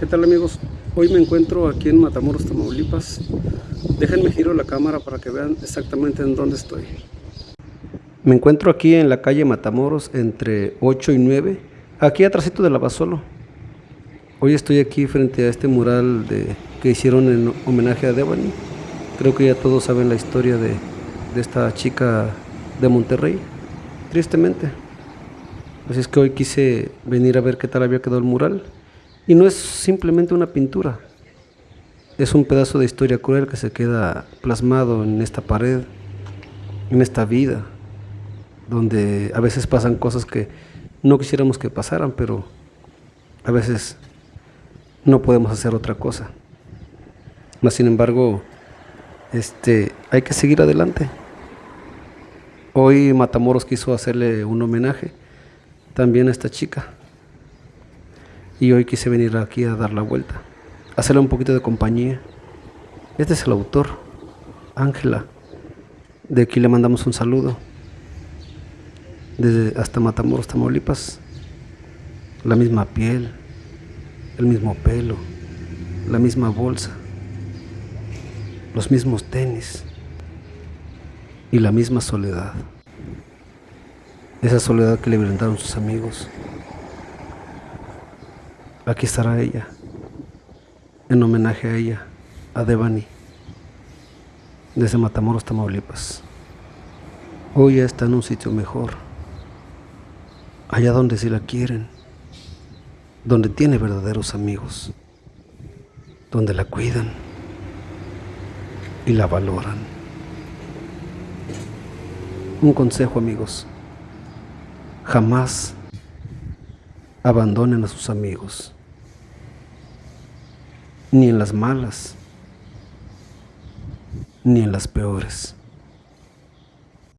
¿Qué tal amigos? Hoy me encuentro aquí en Matamoros, Tamaulipas. Déjenme giro la cámara para que vean exactamente en dónde estoy. Me encuentro aquí en la calle Matamoros entre 8 y 9, aquí atrásito de Lavasolo. Hoy estoy aquí frente a este mural de, que hicieron en homenaje a Devani. Creo que ya todos saben la historia de, de esta chica de Monterrey, tristemente. Así es que hoy quise venir a ver qué tal había quedado el mural. Y no es simplemente una pintura, es un pedazo de historia cruel que se queda plasmado en esta pared, en esta vida, donde a veces pasan cosas que no quisiéramos que pasaran, pero a veces no podemos hacer otra cosa. Mas sin embargo, este, hay que seguir adelante. Hoy Matamoros quiso hacerle un homenaje también a esta chica y hoy quise venir aquí a dar la vuelta, hacerle un poquito de compañía. Este es el autor, Ángela. De aquí le mandamos un saludo. Desde hasta Matamoros, Tamaulipas. La misma piel, el mismo pelo, la misma bolsa, los mismos tenis y la misma soledad. Esa soledad que le brindaron sus amigos Aquí estará ella, en homenaje a ella, a Devani, desde Matamoros, Tamaulipas. Hoy ya está en un sitio mejor, allá donde sí la quieren, donde tiene verdaderos amigos, donde la cuidan y la valoran. Un consejo amigos, jamás abandonen a sus amigos ni en las malas, ni en las peores.